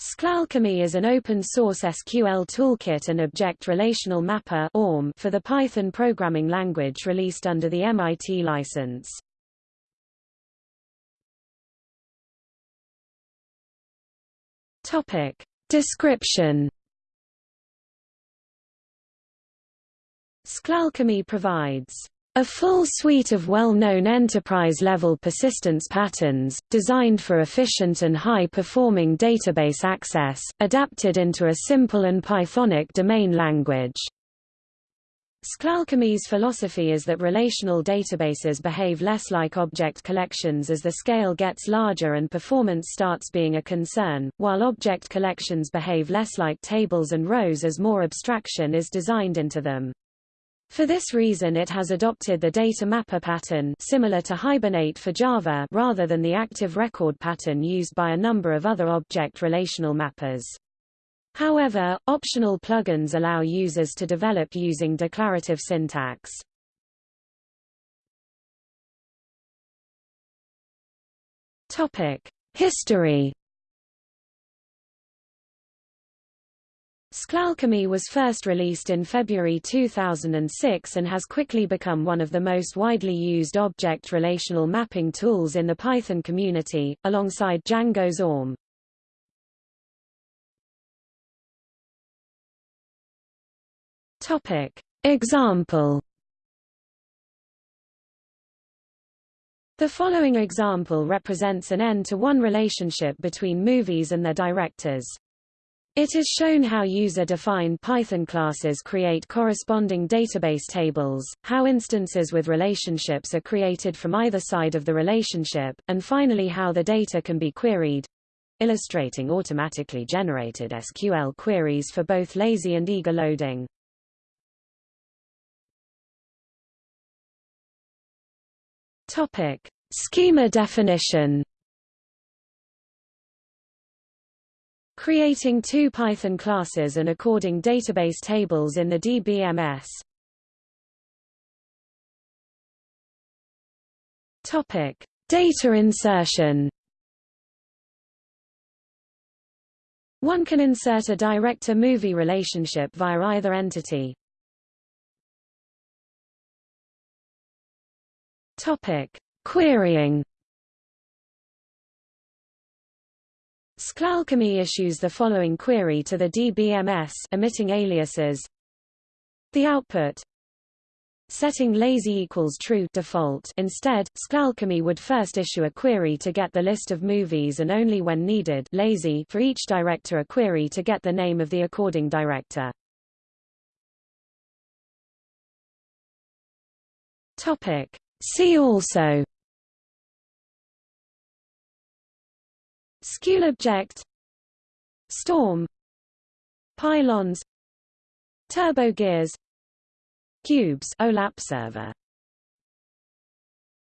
SQLAlchemy is an open-source SQL toolkit and object relational mapper for the Python programming language released under the MIT license. Topic. Description SQLAlchemy provides a full suite of well-known enterprise-level persistence patterns, designed for efficient and high-performing database access, adapted into a simple and Pythonic domain language. SQLAlchemy's philosophy is that relational databases behave less like object collections as the scale gets larger and performance starts being a concern, while object collections behave less like tables and rows as more abstraction is designed into them. For this reason it has adopted the data mapper pattern similar to Hibernate for Java rather than the active record pattern used by a number of other object relational mappers. However, optional plugins allow users to develop using declarative syntax. Topic: History SQLAlchemy was first released in February 2006 and has quickly become one of the most widely used object relational mapping tools in the Python community, alongside Django's ORM. Topic. Example The following example represents an n-to-one relationship between movies and their directors. It is shown how user-defined Python classes create corresponding database tables, how instances with relationships are created from either side of the relationship, and finally how the data can be queried illustrating automatically generated SQL queries for both lazy and eager loading. Topic: Schema definition Creating two Python classes and according database tables in the DBMS. Topic: Data insertion. One can insert a director-movie relationship via either entity. Topic: Querying. SQLAlchemy issues the following query to the DBMS emitting aliases. The output setting lazy equals true default instead, SQLAlchemy would first issue a query to get the list of movies and only when needed lazy for each director a query to get the name of the according director. Topic. See also Object, Storm. Pylons. TurboGears Cubes. OLAP server